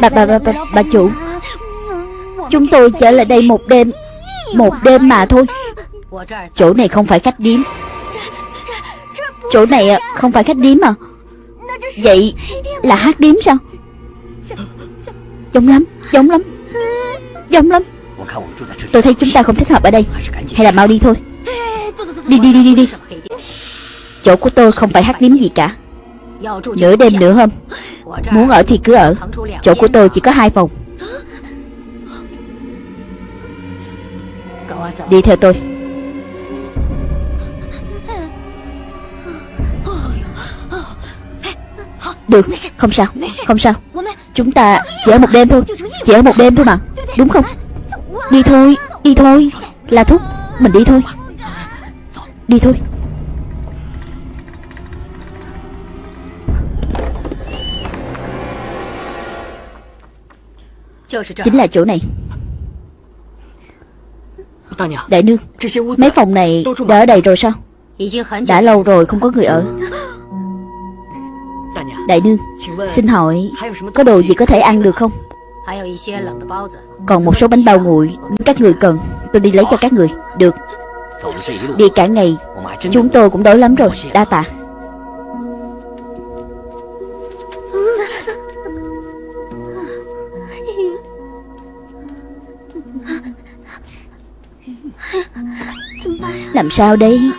Bà, bà, bà, bà, bà chủ. Chúng tôi trở lại đây một đêm Một đêm mà thôi. Chỗ này không phải khách điếm. Chỗ này à, không phải khách điếm à? Vậy là hát điếm sao? Giống lắm Giống lắm Giống lắm. Tôi thấy chúng ta không thích hợp ở đây. Hay là mau đi thôi. Đi đi đi đi đi. Chỗ của tôi không phải hát điếm gì cả. Nửa đêm nửa hôm Muốn ở thì cứ ở. Chỗ của tôi chỉ có hai phòng. Đi theo tôi. Được, không sao, không sao. Chúng ta chỉ ở một đêm thôi Chỉ ở một đêm thôi mà. Đúng không? Đi thôi, đi thôi. Là thúc, mình đi thôi. Đi thôi. Chính là chỗ này. Đại nương Mấy phòng này đã ở đầy rồi sao? Đã lâu rồi không có người ở. Đại nương Xin hỏi Có đồ gì có thể ăn được không? Còn một số bánh bao nguội Các người cần Tôi đi lấy cho các người. Được Đi cả ngày, Chúng tôi cũng đói lắm rồi, Đa tạ. Làm sao đây?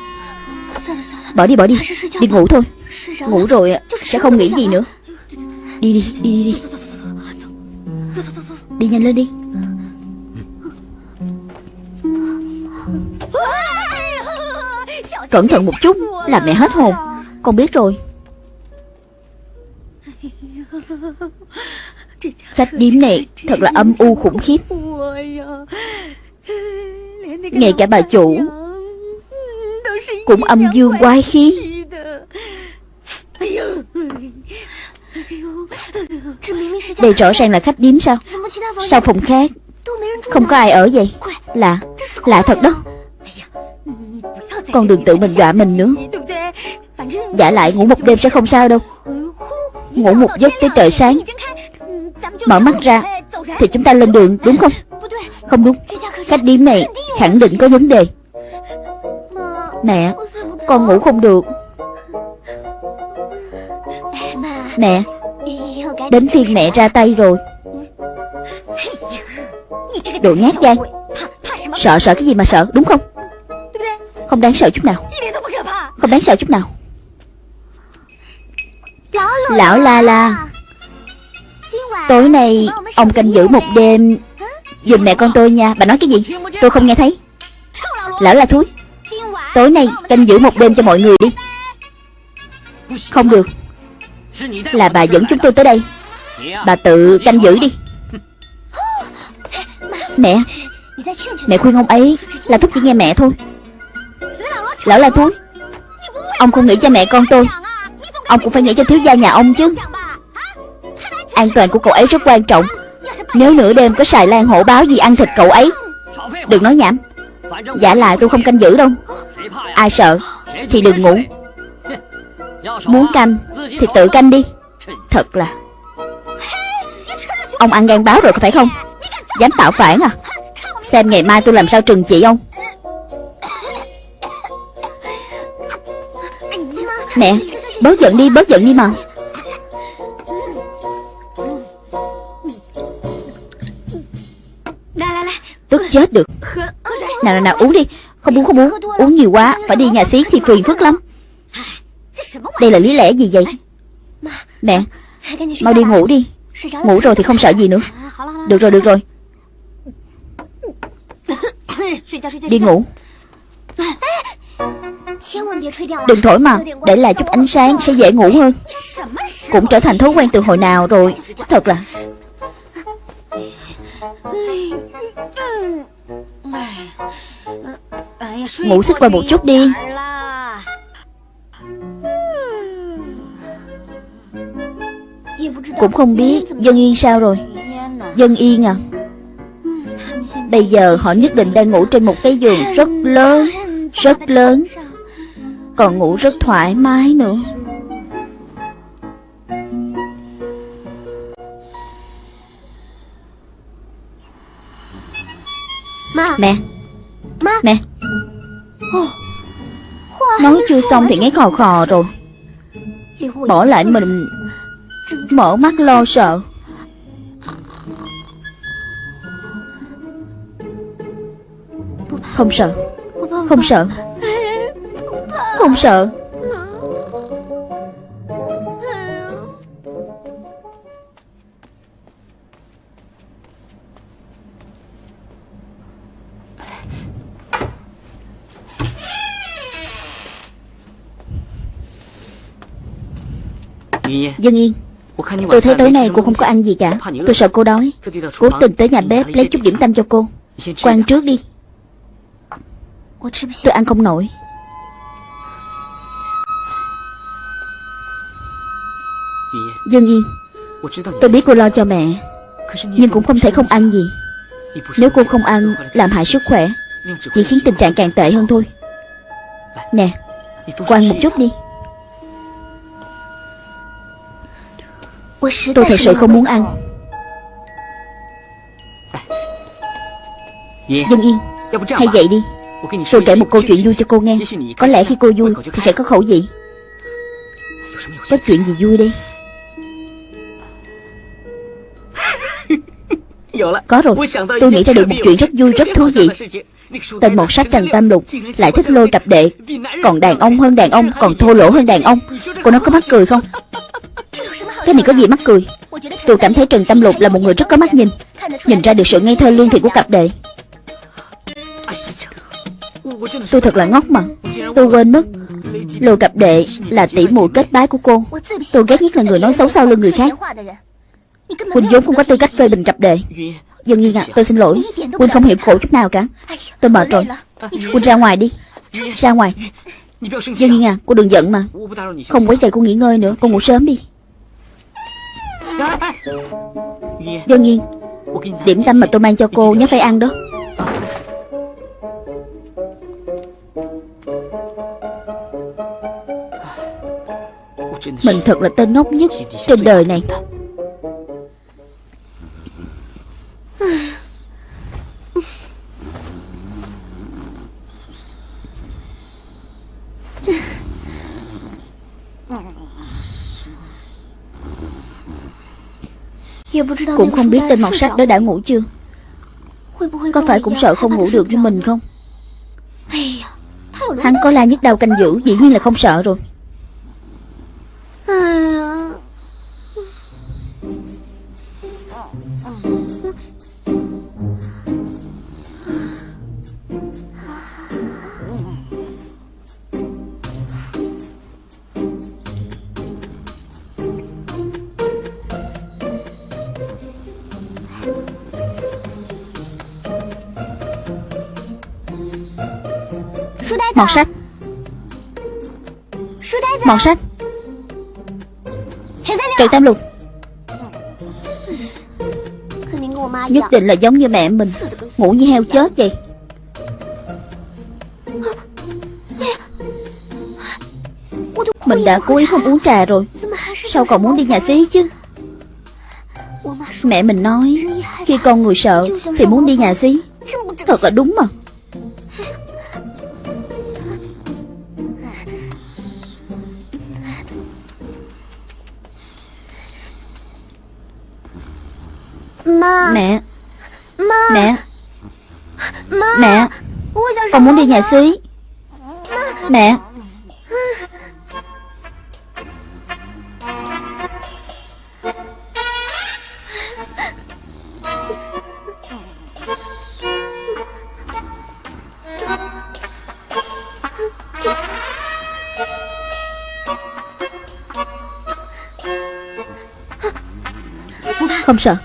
Bỏ đi bỏ đi. Đi ngủ thôi. Ngủ rồi sẽ không nghĩ gì nữa. Đi đi đi đi đi. Đi nhanh lên đi. Cẩn thận một chút, là mẹ hết hồn. Con biết rồi. Khách điếm này thật là âm u khủng khiếp. Ngay cả bà chủ Cũng âm dương quái khí. Đây rõ ràng là khách điếm sao? Sao phòng khác Không có ai ở vậy? Lạ Lạ thật đó. Con đừng tự mình dọa mình nữa. Giả lại ngủ một đêm sẽ không sao đâu. Ngủ một giấc tới trời sáng. Mở mắt ra, Thì chúng ta lên đường, đúng không? Không đúng. Khách điểm này khẳng định có vấn đề. Mẹ, Con ngủ không được. Mẹ, Đến phiên mẹ ra tay rồi. Đồ nhát gan. Sợ sợ cái gì mà sợ, đúng không? Không đáng sợ chút nào. Không đáng sợ chút nào. Lão la la, Tối nay Ông canh giữ một đêm. Dùm mẹ con tôi nha. Bà nói cái gì? Tôi không nghe thấy. Lão la thúi, Tối nay canh giữ một đêm cho mọi người đi. Không được. Là bà dẫn chúng tôi tới đây. Bà tự canh giữ đi. Mẹ Mẹ khuyên ông ấy Là thúc chỉ nghe mẹ thôi. Lão la thúi Ông không nghĩ cho mẹ con tôi. Ông cũng phải nghĩ cho thiếu gia nhà ông chứ. An toàn của cậu ấy rất quan trọng. Nếu nửa đêm có xài lan hổ báo gì ăn thịt cậu ấy, Đừng nói nhảm. Giả lại tôi không canh giữ đâu. Ai sợ Thì đừng ngủ. Muốn canh Thì tự canh đi. Thật là. Ông ăn gan báo rồi phải không? Dám tạo phản à? Xem ngày mai tôi làm sao trừng trị ông. Mẹ, Bớt giận đi, bớt giận đi mà. Tức chết được. Nào nào nào, uống đi. Không uống không uống. Uống nhiều quá, Phải đi nhà xí thì phiền phức lắm. Đây là lý lẽ gì vậy? Mẹ, Mau đi ngủ đi. Ngủ rồi thì không sợ gì nữa. Được rồi được rồi. Đi ngủ. Đừng thổi mà Để lại chút ánh sáng sẽ dễ ngủ hơn. Cũng trở thành thói quen từ hồi nào rồi. Thật là Ngủ sức qua một chút đi. Cũng không biết Dân Yên sao rồi. Dân Yên à? Bây giờ họ nhất định đang ngủ trên một cái giường rất lớn Rất lớn còn ngủ rất thoải mái nữa. Mẹ. Mẹ. Nói chưa xong thì ngáy khò khò rồi. Bỏ lại mình. Mở mắt lo sợ. Không sợ. Không sợ. Không sợ. Dân Yên Tôi thấy tối nay cô không có ăn gì cả. Tôi sợ cô đói. Cố tình tới nhà bếp lấy chút điểm tâm cho cô. Cô ăn trước đi. Tôi ăn không nổi Dân Yên, Tôi biết cô lo cho mẹ, Nhưng cũng không thể không ăn gì. Nếu cô không ăn, Làm hại sức khỏe, Chỉ khiến tình trạng càng tệ hơn thôi. Nè Cô ăn một chút đi. Tôi thật sự không muốn ăn. Dân Yên Hay vậy đi. Tôi kể một câu chuyện vui cho cô nghe. Có lẽ khi cô vui thì sẽ có khẩu vị. Có chuyện gì vui đi Có rồi. Tôi nghĩ ra được một chuyện rất vui rất thú vị. Tên một sách Trần Tam Lục Lại thích lôi cặp đệ Còn đàn ông hơn đàn ông Còn thô lỗ hơn đàn ông. Cô nói có mắc cười không? Cái này có gì mắc cười? Tôi cảm thấy Trần Tam Lục là một người rất có mắt nhìn. Nhìn ra được sự ngây thơ lương thiện của cặp đệ. Tôi thật là ngốc mà. Tôi quên mất Lôi cặp đệ là tỷ muội kết bái của cô. Tôi ghét nhất là người nói xấu sau lưng người khác Quỳnh vốn không có tư cách phê bình cặp đệ Dân Yên à tôi xin lỗi. Quỳnh không hiểu khổ chút nào cả. Tôi mệt rồi. Quỳnh ra ngoài đi. Ra ngoài. Dân Yên à cô đừng giận mà. Không quấy rầy cô nghỉ ngơi nữa. Cô ngủ sớm đi. Dân nghiên Điểm tâm mà tôi mang cho cô nhớ phải ăn đó. Mình thật là tên ngốc nhất Trên đời này. Cũng không biết tên mọt sách đó đã ngủ chưa? Có phải cũng sợ không ngủ được như mình không? Hắn có la nhức đau canh giữ Dĩ nhiên là không sợ rồi Mọt sách Mọt sách Trần Tam Lục. Nhất định là giống như mẹ mình. Ngủ như heo chết vậy. Mình đã cố ý không uống trà rồi. Sao còn muốn đi nhà xí chứ? Mẹ mình nói Khi con người sợ Thì muốn đi nhà xí. Thật là đúng mà Mẹ. Mẹ. Con muốn đi nhà xí. Mẹ. Không sợ.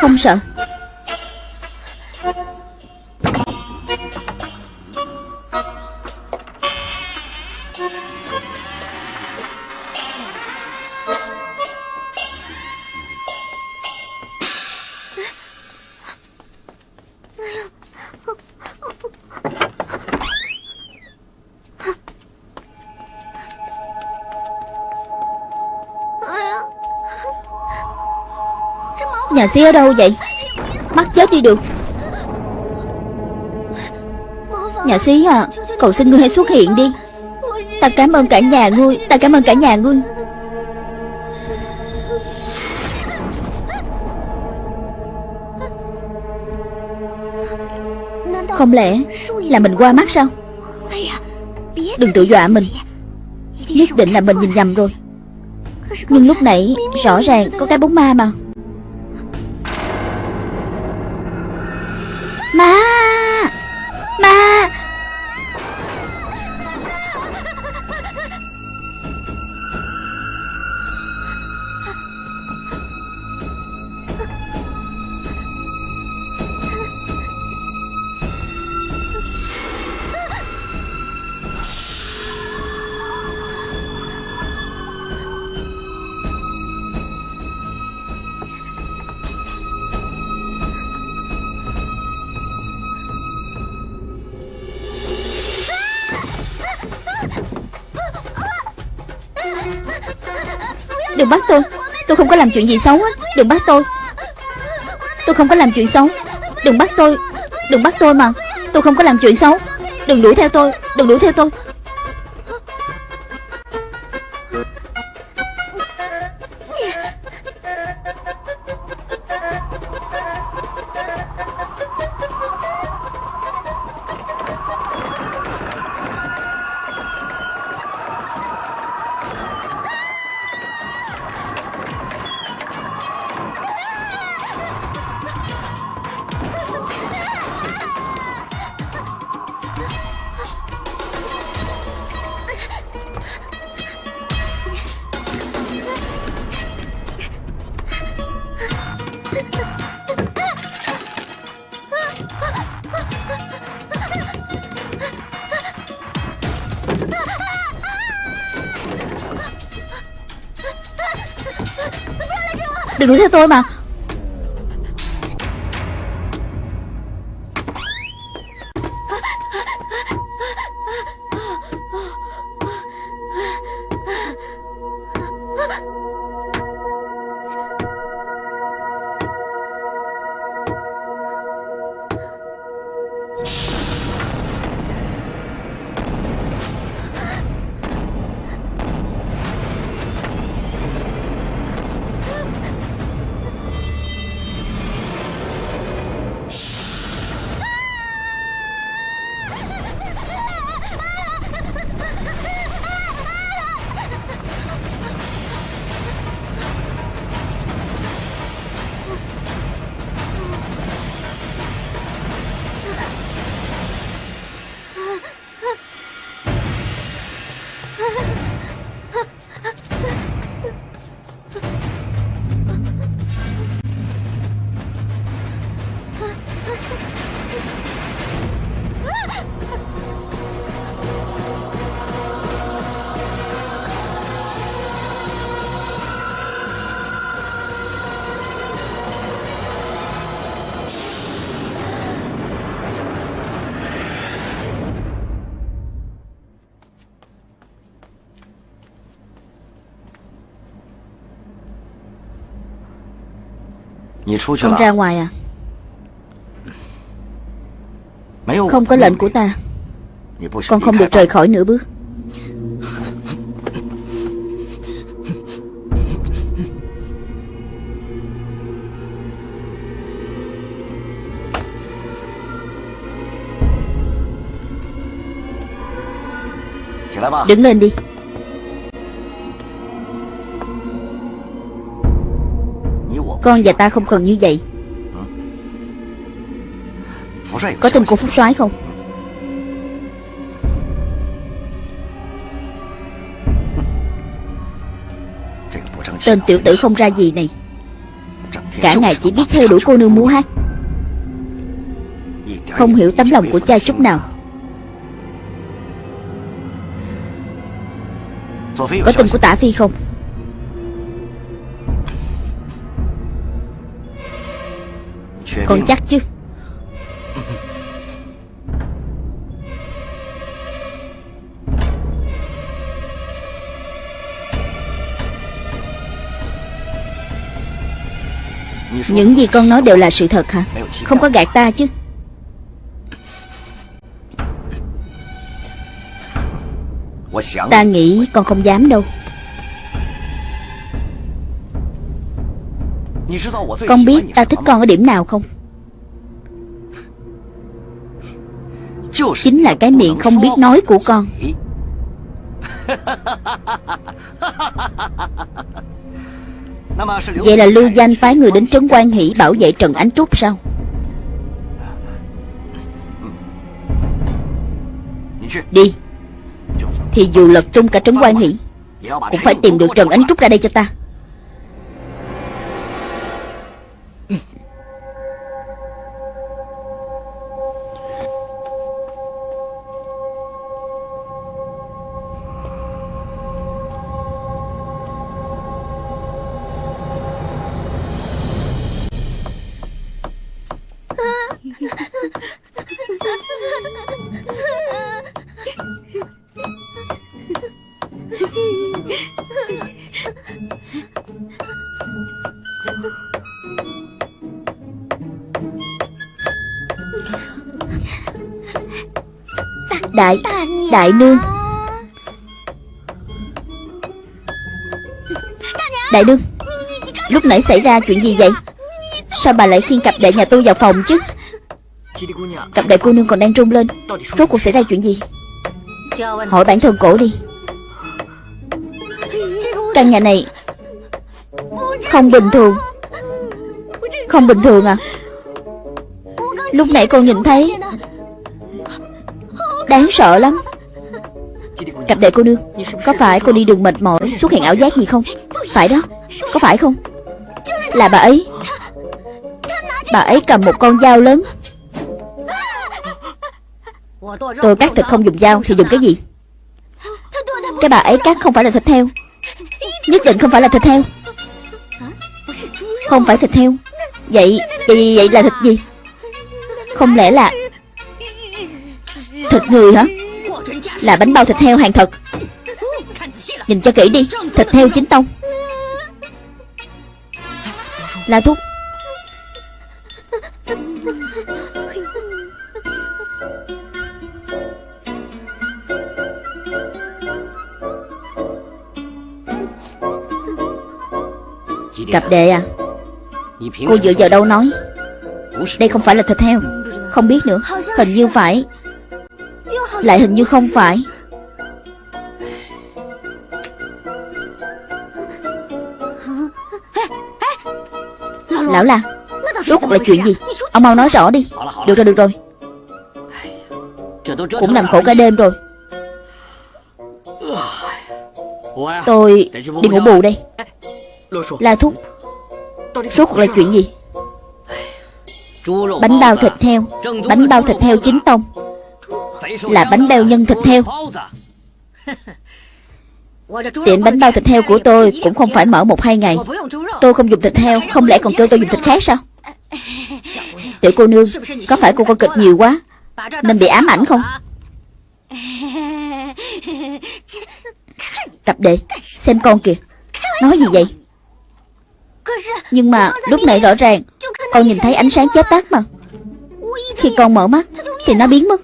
Không sợ Nhà sĩ ở đâu vậy? Mắc chết đi được. Nhà xí à Cầu xin ngươi hãy xuất hiện đi. Ta cảm ơn cả nhà ngươi, Ta cảm ơn cả nhà ngươi. Không lẽ là mình qua mắt sao? Đừng tự dọa mình. Nhất định là mình nhìn nhầm rồi. Nhưng lúc nãy rõ ràng có cái bóng ma mà. Đừng bắt tôi. Tôi không có làm chuyện gì xấu á. Đừng bắt tôi. Tôi không có làm chuyện xấu. Đừng bắt tôi. Đừng bắt tôi mà. Tôi không có làm chuyện xấu. Đừng đuổi theo tôi. Đừng đuổi theo tôi. Đừng đuổi theo tôi mà. Không ra ngoài à？Không có lệnh của ta Con không được rời khỏi nửa bước Đứng lên đi Con và ta không cần như vậy. Có tin của Phúc soái không? Tên tiểu tử không ra gì này. Cả ngày chỉ biết theo đuổi cô nương múa hát. Không hiểu tấm lòng của cha chút nào. Có tin của tả phi không? Con chắc chứ? Những gì con nói đều là sự thật hả? Không có gạt ta chứ? Ta nghĩ con không dám đâu. Con biết ta thích con ở điểm nào không? Chính là cái miệng không biết nói của con. Vậy là Lưu Danh phái người đến Trấn Quan Hỷ bảo vệ Trần Ánh Trúc sao? Đi. Thì dù lật tung cả Trấn Quan Hỷ Cũng phải tìm được Trần Ánh Trúc ra đây cho ta Đại Đại nương. Đại nương, Lúc nãy xảy ra chuyện gì vậy? Sao bà lại khiêng cặp đệ nhà tôi vào phòng chứ? Cặp đệ cô nương còn đang rung lên. Rốt cuộc xảy ra chuyện gì? Hỏi bản thân cổ đi. Căn nhà này Không bình thường. Không bình thường à? Lúc nãy con nhìn thấy Đáng sợ lắm. Cặp đệ cô nương Có phải cô đi đường mệt mỏi Xuất hiện ảo giác gì không? Phải đó Có phải không? Là bà ấy. Bà ấy cầm một con dao lớn. Tôi cắt thịt không dùng dao Thì dùng cái gì? Cái bà ấy cắt không phải là thịt heo. Nhất định không phải là thịt heo. Không phải thịt heo. Vậy Vậy, vậy là thịt gì? Không lẽ là Thịt người hả? Là bánh bao thịt heo hàng thật. Nhìn cho kỹ đi, Thịt heo chính tông. La Thúc Cặp đệ à Cô dựa vào đâu nói? Đây không phải là thịt heo. Không biết nữa. Hình như phải. Lại hình như không phải. Lão là Rốt cuộc là chuyện gì? Ông mau nói rõ đi. Được rồi được rồi. Cũng làm khổ cả đêm rồi. Tôi đi ngủ bù đây. La Thúc, Rốt cuộc là chuyện gì? Bánh bao thịt heo. Bánh bao thịt heo chính tông. Là bánh bao nhân thịt heo. Tiệm bánh bao thịt heo của tôi Cũng không phải mở một hai ngày. Tôi không dùng thịt heo, Không lẽ còn kêu tôi dùng thịt khác sao? Tiểu cô nương, Có phải cô coi kịch nhiều quá, Nên bị ám ảnh không? Tập đệ Xem con kìa. Nói gì vậy? Nhưng mà lúc nãy rõ ràng, Con nhìn thấy ánh sáng chớp tắt mà. Khi con mở mắt, Thì nó biến mất.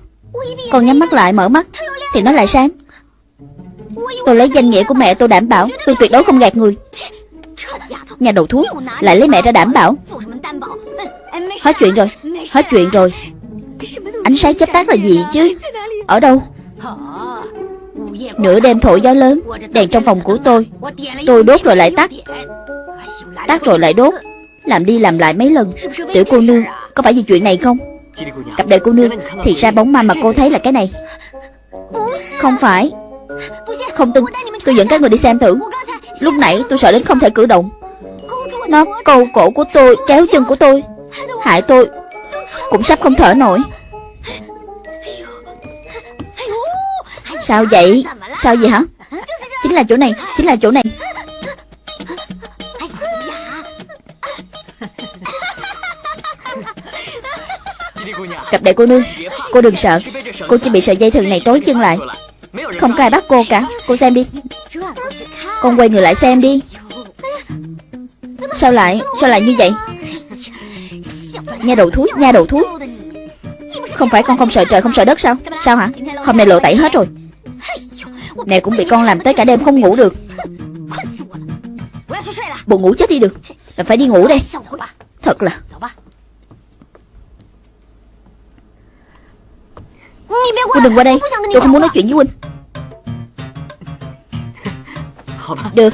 Con nhắm mắt lại, mở mắt, Thì nó lại sáng. Tôi lấy danh nghĩa của mẹ tôi đảm bảo, Tôi tuyệt đối không gạt người. Nhà đầu thuốc Lại lấy mẹ ra đảm bảo. Hết chuyện rồi, Hết chuyện rồi. Ánh sáng chớp tắt là gì chứ? Ở đâu? Nửa đêm thổi gió lớn, Đèn trong phòng của tôi. Tôi đốt rồi lại tắt. Tắt rồi lại đốt. Làm đi làm lại mấy lần. Tiểu cô nương, Có phải vì chuyện này không? Cặp đệ cô nương, Thì ra bóng ma mà cô thấy là cái này. Không phải. Không tin. Tôi dẫn các người đi xem thử. Lúc nãy tôi sợ đến không thể cử động. Nó câu cổ của tôi Kéo chân của tôi, Hại tôi. Cũng sắp không thở nổi. Sao vậy? Sao vậy hả? Chính là chỗ này, Chính là chỗ này. Cặp đại cô nương. Cô đừng sợ. Cô chỉ bị sợi dây thừng này tối chân lại. Không có ai bắt cô cả. Cô xem đi. Con quay người lại xem đi. Sao lại Sao lại như vậy? Nha đầu thúi Nha đầu thúi Không phải con không sợ trời, không sợ đất sao? Sao hả? Hôm nay lộ tẩy hết rồi. Mẹ cũng bị con làm tới cả đêm không ngủ được. Buồn ngủ chết đi được. Là phải đi ngủ đây. Thật là Huynh đừng qua đây. Tôi không muốn nói chuyện với Huynh Được.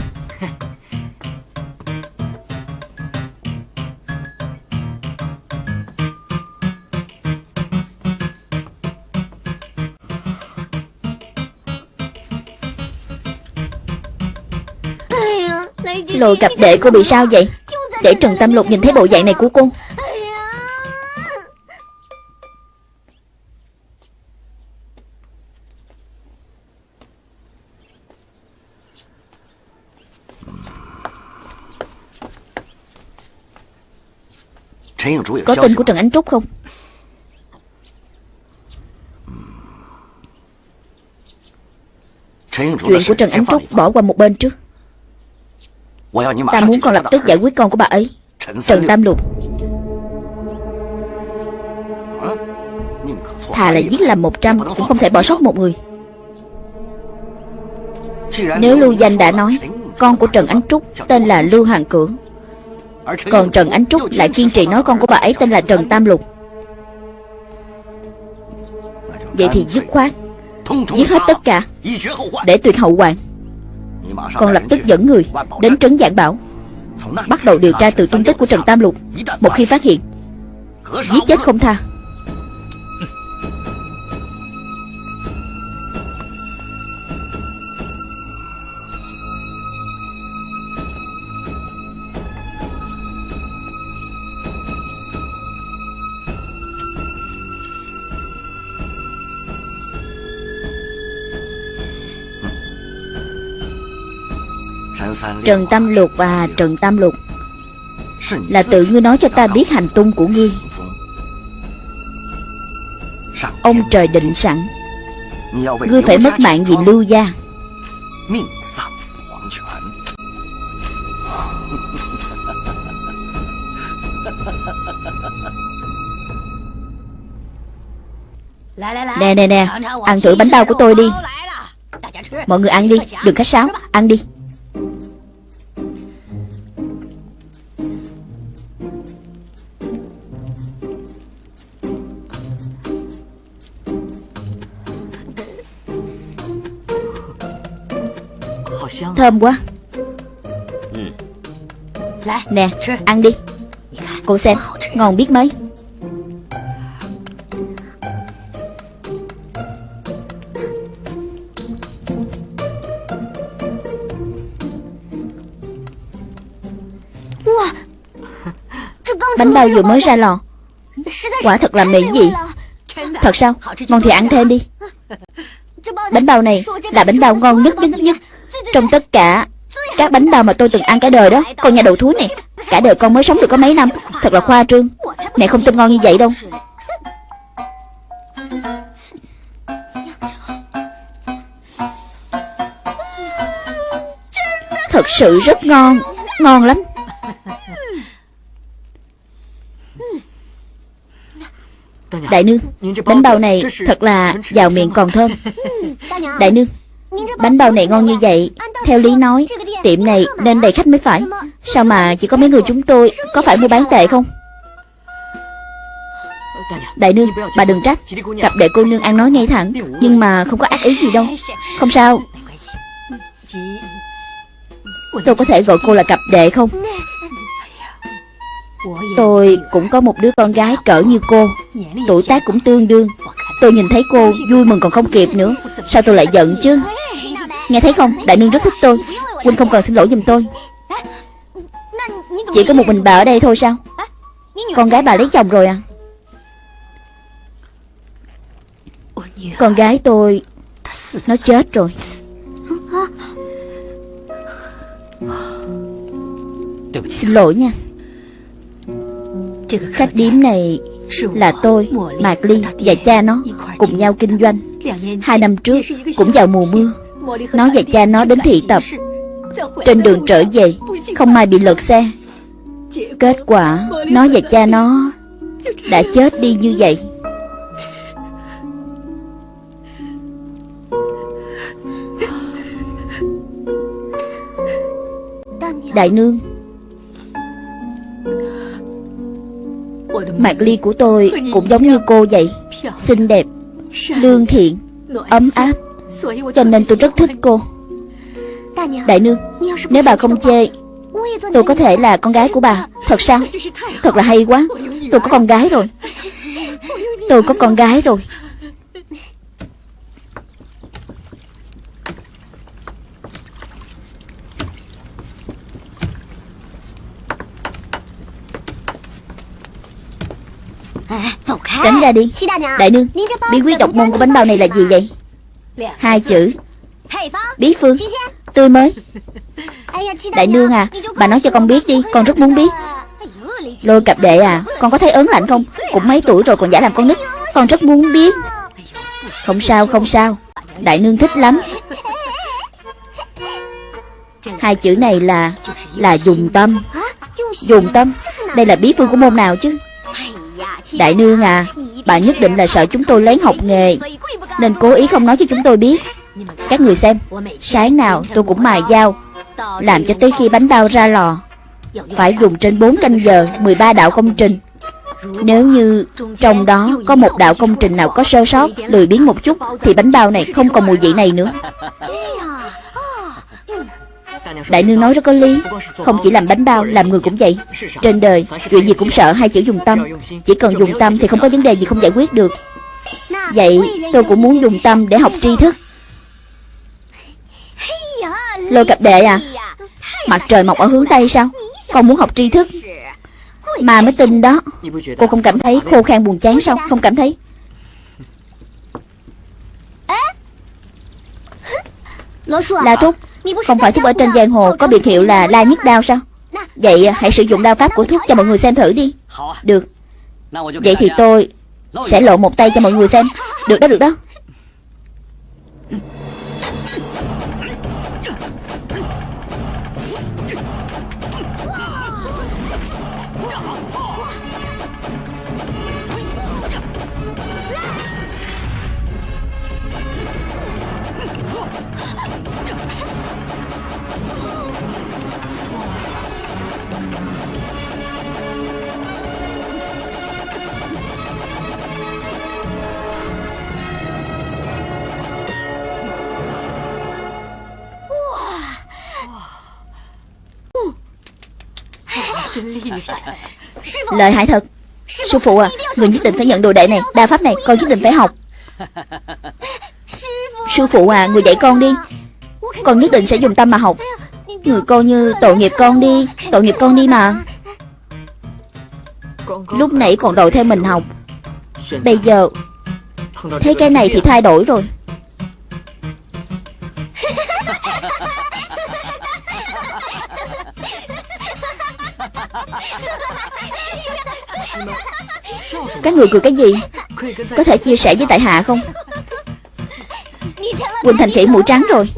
Lôi cặp đệ cô bị sao vậy? Để Trần Tâm Lục nhìn thấy bộ dạng này của cô Có tin của Trần Ánh Trúc không? Chuyện của Trần Ánh Trúc bỏ qua một bên trước. Ta muốn con lập tức giải quyết con của bà ấy. Trần Tam Lục. Thà là giết làm một trăm Cũng không thể bỏ sót một người. Nếu Lưu Danh đã nói Con của Trần Ánh Trúc tên là Lưu Hoàng Cưỡng còn Trần Ánh Trúc lại kiên trì nói con của bà ấy tên là Trần Tam Lục. Vậy thì dứt khoát, Giết hết tất cả, Để tuyệt hậu hoạn Con lập tức dẫn người Đến trấn Giảng Bảo, Bắt đầu điều tra từ tung tích của Trần Tam Lục. Một khi phát hiện, Giết chết không tha. Trần Tam Lục và Trần Tam Lục. Là tự ngươi nói cho ta biết hành tung của ngươi. Ông trời định sẵn. Ngươi phải mất mạng vì lưu gia. Nè nè nè. Ăn thử bánh bao của tôi đi. Mọi người ăn đi. Đừng khách sáo. Ăn đi Thơm quá. Nè ăn đi. Cô xem ngon biết mấy. Bánh bao vừa mới ra lò. Quả thật là mỹ vị Thật sao? Ngon thì ăn thêm đi. Bánh bao này là bánh bao ngon nhất nhất nhất trong tất cả Các bánh bao mà tôi từng ăn cả đời đó. Con nhà đầu thúi này, Cả đời con mới sống được có mấy năm. Thật là khoa trương. Mẹ không tin ngon như vậy đâu. Thật sự rất ngon. Ngon lắm. Đại nương, Bánh bao này thật là vào miệng còn thơm. Đại nương, Bánh bao này ngon như vậy theo lý nói Tiệm này nên đầy khách mới phải. Sao mà chỉ có mấy người chúng tôi Có phải mua bán tệ không? Đại nương Bà đừng trách. Cặp đệ cô nương ăn nói ngay thẳng Nhưng mà không có ác ý gì đâu. Không sao. Tôi có thể gọi cô là cặp đệ không? Tôi cũng có một đứa con gái cỡ như cô. Tuổi tác cũng tương đương. Tôi nhìn thấy cô vui mừng còn không kịp nữa. Sao tôi lại giận chứ Nghe thấy không? Đại nương rất thích tôi. Huynh không cần xin lỗi giùm tôi. Chỉ có một mình bà ở đây thôi sao? Con gái bà lấy chồng rồi à? Con gái tôi Nó chết rồi. Xin lỗi nha. Khách điếm này là tôi, Mạc Ly và cha nó cùng nhau kinh doanh. Hai năm trước cũng vào mùa mưa. Nó và cha nó đến thị tập Trên đường trở về, Không may bị lật xe. Kết quả Nó và cha, nó Đã chết đi như vậy. Đại nương Mạc ly của tôi cũng giống như cô vậy, Xinh đẹp, Lương thiện, Ấm áp. Cho nên tôi rất thích cô. Đại nương Nếu bà không chê Tôi có thể là con gái của bà. Thật sao? Thật là hay quá. Tôi có con gái rồi. Tôi có con gái rồi. Tránh ra đi. Đại nương Bí quyết độc môn của bánh bao này là gì vậy Hai chữ. Bí phương. Tươi mới. Đại nương à Bà nói cho con biết đi Con rất muốn biết. Lôi cặp đệ à Con có thấy ớn lạnh không? Cũng mấy tuổi rồi còn giả làm con nít. Con rất muốn biết. Không sao không sao. Đại nương thích lắm. Hai chữ này là Là dùng tâm. Dùng tâm. Đây là bí phương của môn nào chứ Đại nương à Bà nhất định là sợ chúng tôi lén học nghề, Nên cố ý không nói cho chúng tôi biết. Các người xem, Sáng nào tôi cũng mài dao, Làm cho tới khi bánh bao ra lò. Phải dùng trên 4 canh giờ 13 đạo công trình. Nếu như trong đó có một đạo công trình nào có sơ sót, Lười biến một chút, Thì bánh bao này không còn mùi vị này nữa. Đại nương nói rất có lý. Không chỉ làm bánh bao, làm người cũng vậy. Trên đời, chuyện gì cũng sợ hai chữ dùng tâm. Chỉ cần dùng tâm thì không có vấn đề gì không giải quyết được. Vậy tôi cũng muốn dùng tâm để học tri thức. Lôi cặp đệ à Mặt trời mọc ở hướng Tây sao? Con muốn học tri thức. Mà mới tin đó. Cô không cảm thấy khô khan buồn chán sao? Không cảm thấy. La Thúc không phải thuốc ở trên giang hồ Có biệt hiệu là la nhất đao sao? Vậy à, hãy sử dụng đao pháp của thuốc cho mọi người xem thử đi. Được. Vậy thì tôi Sẽ lộ một tay cho mọi người xem. Được đó được đó. Lợi hại thật. Sư phụ à Người nhất định phải nhận đồ đệ này Đa pháp này con nhất định phải học. Sư phụ à Người dạy con đi con nhất định sẽ dùng tâm mà học. Người coi như tội nghiệp con đi, Tội nghiệp con đi mà. Lúc nãy còn đòi theo mình học. Bây giờ, Thấy cái này thì thay đổi rồi. Các người cười cái gì? Có thể chia sẻ với tại hạ không? Quỳnh thành khỉ mũi trắng rồi.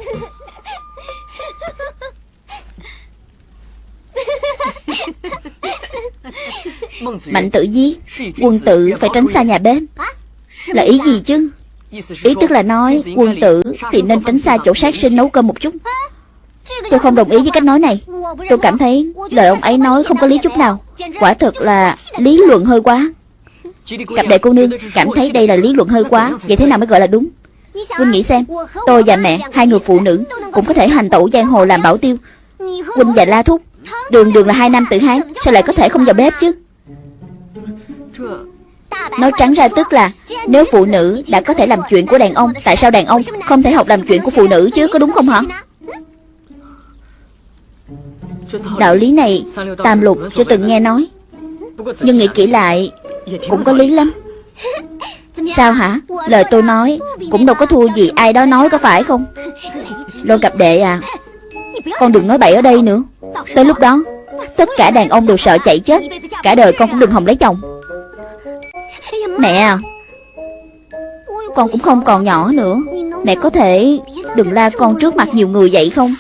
Mạnh tử giết Quân tử phải tránh xa nhà bếp. Là ý gì chứ? Ý tức là nói quân tử thì nên tránh xa chỗ sát sinh nấu cơm một chút. Tôi không đồng ý với cách nói này. Tôi cảm thấy lời ông ấy nói không có lý chút nào. Quả thật là lý luận hơi quá. Cặp đệ cô nương cảm thấy đây là lý luận hơi quá. Vậy thế nào mới gọi là đúng? Huynh nghĩ xem Tôi và mẹ Hai người phụ nữ Cũng có thể hành tẩu giang hồ làm bảo tiêu. Huynh và La Thúc Đường đường là hai nam tử Hán Sao lại có thể không vào bếp chứ Nói trắng ra tức là Nếu phụ nữ đã có thể làm chuyện của đàn ông Tại sao đàn ông không thể học làm chuyện của phụ nữ chứ Có đúng không hả? Đạo lý này Tam lục chưa từng nghe nói. Nhưng nghĩ kỹ lại Cũng có lý lắm. Sao hả? Lời tôi nói Cũng đâu có thua gì ai đó nói có phải không? Lôi cặp đệ à Con đừng nói bậy ở đây nữa. Tới lúc đó Tất cả đàn ông đều sợ chạy chết. Cả đời con cũng đừng hòng lấy chồng Mẹ à Con cũng không còn nhỏ nữa. Mẹ có thể đừng la con trước mặt nhiều người vậy không?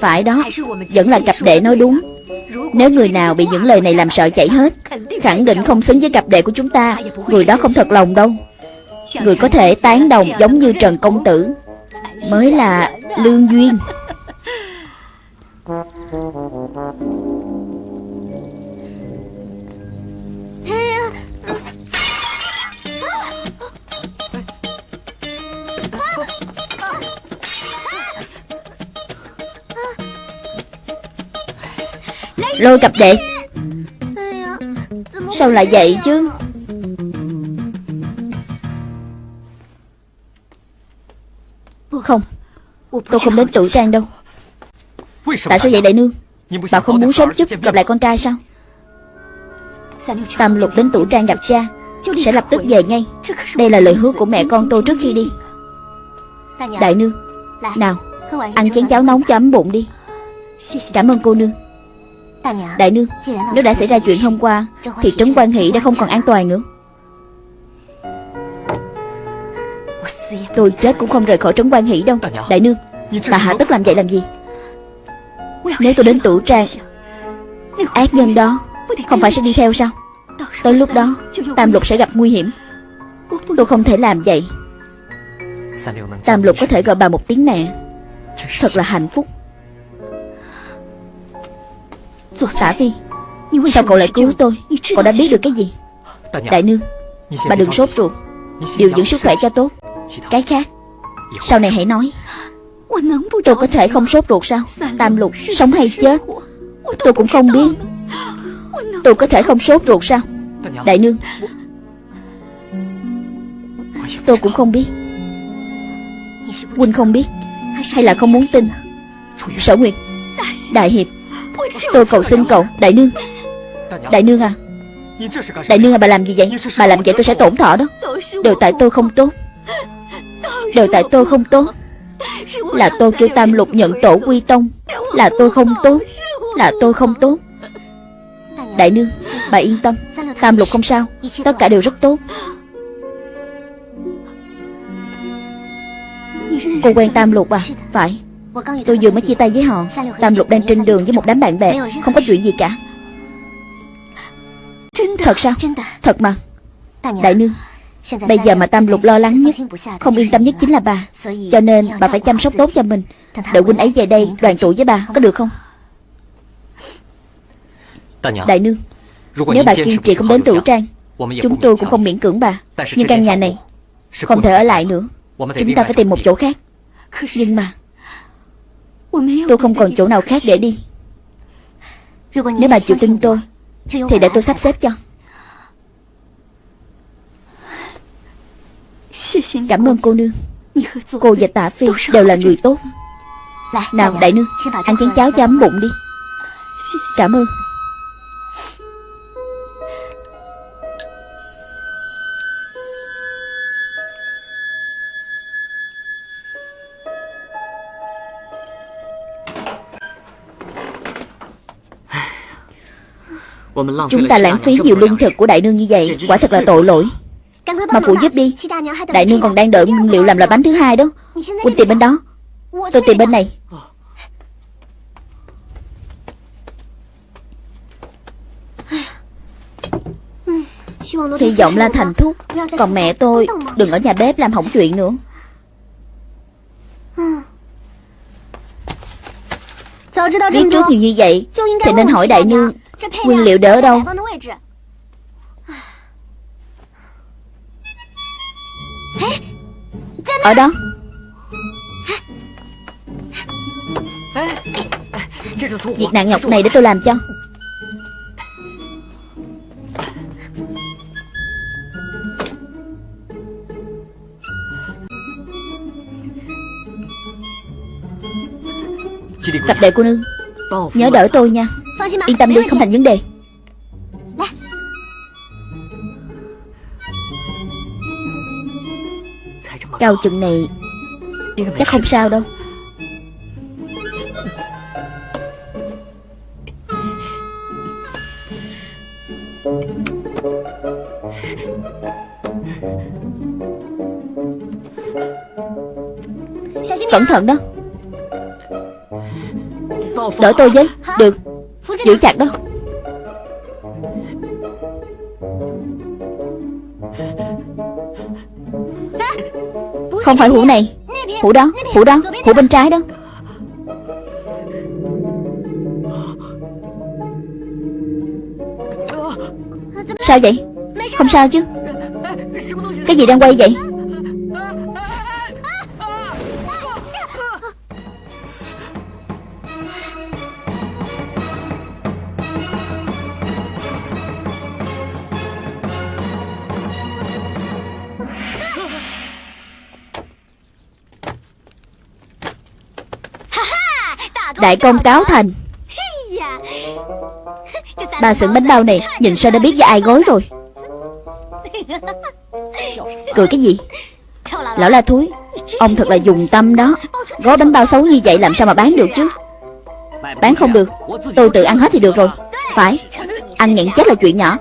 Phải đó, Vẫn là cặp đệ nói đúng. Nếu người nào bị những lời này làm sợ chạy hết, Khẳng định không xứng với cặp đệ của chúng ta. Người đó không thật lòng đâu. Người có thể tán đồng giống như Trần Công Tử, Mới là lương duyên. Lôi cặp đệ. Sao lại vậy chứ? Không, Tôi không đến tử trang đâu. Tại sao vậy đại nương? Bà không muốn sớm chút gặp lại con trai sao? Tam lục đến tử trang gặp cha, Sẽ lập tức về ngay. Đây là lời hứa của mẹ con tôi trước khi đi. Đại nương, Nào, Ăn chén cháo nóng cho ấm bụng đi. Cảm ơn cô nương. Đại nương Nếu đã xảy ra chuyện hôm qua Thì trấn quan hỷ đã không còn an toàn nữa. Tôi chết cũng không rời khỏi trấn quan hỷ đâu. Đại nương Bà hạ tất làm vậy làm gì? Nếu tôi đến tủ trang Ác nhân đó Không phải sẽ đi theo sao? Tới lúc đó Tam lục sẽ gặp nguy hiểm. Tôi không thể làm vậy. Tam lục có thể gọi bà một tiếng mẹ. Thật là hạnh phúc Tả Phi Sao cậu lại cứu tôi? Cậu đã biết được cái gì? Đại nương Bà đừng sốt ruột. Điều dưỡng sức khỏe cho tốt. Cái khác Sau này hãy nói. Tôi có thể không sốt ruột sao? Tam lục Sống hay chết? Tôi cũng không biết. Tôi có thể không sốt ruột sao? Đại nương. Tôi cũng không biết. Huynh không biết Hay là không muốn tin? Sở Nguyệt Đại Hiệp Tôi cầu xin cậu Đại nương. Đại nương à? Đại nương à bà làm gì vậy? Bà làm vậy tôi sẽ tổn thọ đó. Đều tại tôi không tốt. Đều tại tôi không tốt. Là tôi kêu Tam Lục nhận tổ quy tông. Là tôi không tốt. Là tôi không tốt. Đại nương Bà yên tâm. Tam Lục không sao. Tất cả đều rất tốt. Cô quen Tam Lục à? Phải Tôi vừa mới chia tay với họ. Tam Lục đang trên đường với một đám bạn bè. Không có chuyện gì cả. Thật sao? Thật. Mà. Đại nương Bây giờ mà Tam Lục lo lắng nhất Không yên tâm nhất chính là bà. Cho nên bà phải chăm sóc tốt cho mình. Đợi huynh ấy về đây đoàn tụ với bà Có được không? Đại nương Nếu bà kiên trì không đến tử trang Chúng tôi cũng không miễn cưỡng bà Nhưng căn nhà này Không thể ở lại nữa。Chúng ta phải tìm một chỗ khác Nhưng mà Tôi không còn chỗ nào khác để đi. Nếu bà chịu tin tôi, Thì để tôi sắp xếp cho. Cảm ơn cô nương. Cô và tạ phi đều là người tốt. Nào, đại nương, Ăn chén cháo cho ấm bụng đi. Cảm ơn. Chúng ta lãng phí nhiều lương thực của đại nương như vậy. Quả thật là tội lỗi. Mà phụ giúp đi. Đại nương còn đang đợi nguyên liệu làm loại bánh thứ hai đó. Huynh tìm bên đó. Tôi tìm bên này. Hy vọng là thành thúc. Còn mẹ tôi đừng ở nhà bếp làm hỏng chuyện nữa. Biết trước nhiều như vậy Thì nên hỏi đại nương Nguyên liệu đỡ đâu? Ở đó. Việc nặng nhọc này để tôi làm cho. Cặp đệ cô nương. Nhớ đỡ tôi nha Yên tâm đi không thành vấn đề. Cao chừng này Chắc không sao đâu. Cẩn thận đó. Đỡ tôi với giữ chặt đó Không phải hũ này Hũ đó, hũ đó, hũ bên trái đó Sao vậy? Không sao chứ Cái gì đang quay vậy? Đại công cáo thành. Bà xưởng bánh bao này, Nhìn sao đã biết với ai gói rồi. Cười cái gì? Lão la thúi, Ông thật là dùng tâm đó. Gói bánh bao xấu như vậy làm sao mà bán được chứ? Bán không được. Tôi tự ăn hết thì được rồi. Phải. Ăn nhẹn chết là chuyện nhỏ.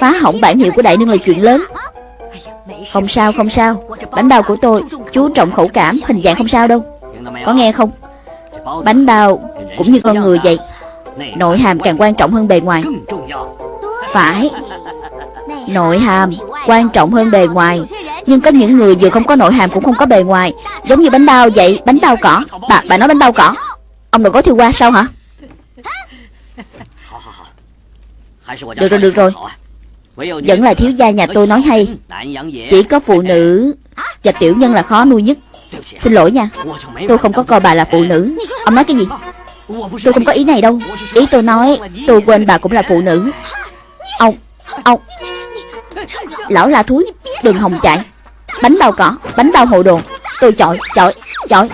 Phá hỏng bản hiệu của đại nương là chuyện lớn. Không sao không sao. Bánh bao của tôi, Chú trọng khẩu cảm, Hình dạng không sao đâu. Có nghe không? Bánh bao cũng như con người vậy Nội hàm càng quan trọng hơn bề ngoài. Phải Nội hàm quan trọng hơn bề ngoài. Nhưng có những người vừa không có nội hàm cũng không có bề ngoài. Giống như bánh bao vậy Bánh bao cỏ. Bà, bà nói bánh bao cỏ. Ông đừng có thiêu qua sao hả? Được rồi được rồi. Vẫn là thiếu gia nhà tôi nói hay. Chỉ có phụ nữ Và tiểu nhân là khó nuôi nhất. Xin lỗi nha Tôi không có coi bà là phụ nữ。Ông nói cái gì？Tôi không có ý này đâu。Ý tôi nói Tôi quên bà cũng là phụ nữ。Ông Ông Lão la thúi Đừng hòng chạy Bánh bao cỏ Bánh bao hồ đồ Tôi chọi Chọi Chọi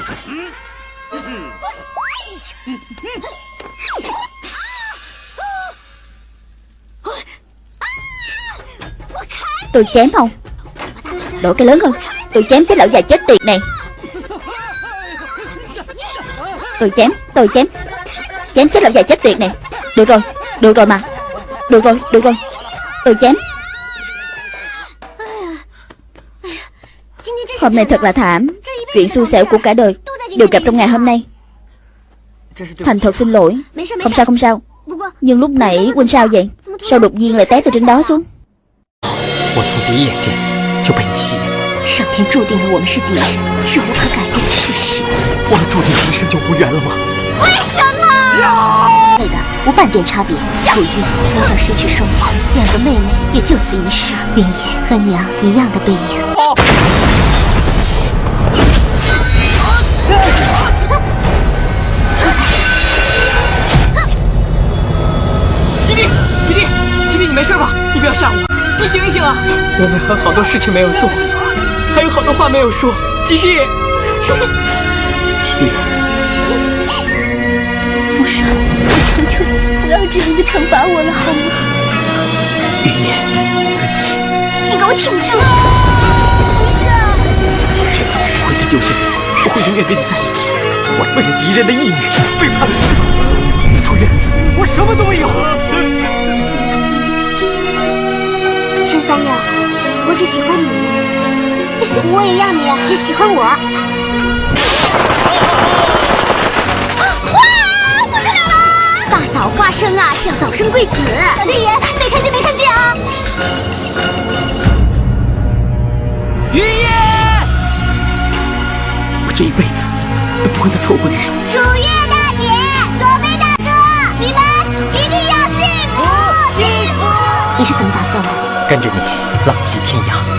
Tôi chém không Đổi cái lớn hơn Tôi chém cái lão già chết tiệt này Tôi chém Tôi chém Chém chết lão già chết tiệt này Được rồi Được rồi mà Được rồi Được rồi Tôi chém Hôm nay thật là thảm Chuyện xui xẻo của cả đời Đều gặp trong ngày hôm nay Thành thật xin lỗi Không sao không sao Nhưng lúc nãy Huynh sao vậy Sao đột nhiên lại té từ trên đó xuống 我从第一眼见就被你吸引了，上天注定了我们是敌人，是无可改变的事实。 我们注定今生就无缘了吗？为什么？妹的无半点差别。楚玉从小失去双亲，两个妹妹也就此一世。云野和娘一样的背影。吉利，吉利，吉利，你没事吧？你不要吓我，你醒一醒啊！我们还有好多事情没有做，还有好多话没有说。吉利，吉利，父帅，我求求你不要这样子惩罚我了，好吗？云野，对不起，你给我挺住！父帅，这次我不会再丢下你，我会永远跟你在一起。我为了敌人的义女背叛了师傅，楚月，我什么都没有。陈三友，我只喜欢你，我也要你只喜欢我。哇，不得了了！大早花生啊，是要早生贵子。老天爷，没看见没看见啊！云烨，我这一辈子都不会再错过你了。楚月大姐，左飞大哥，你们一定要幸福幸福！你是怎么打算的？跟着你浪迹天涯。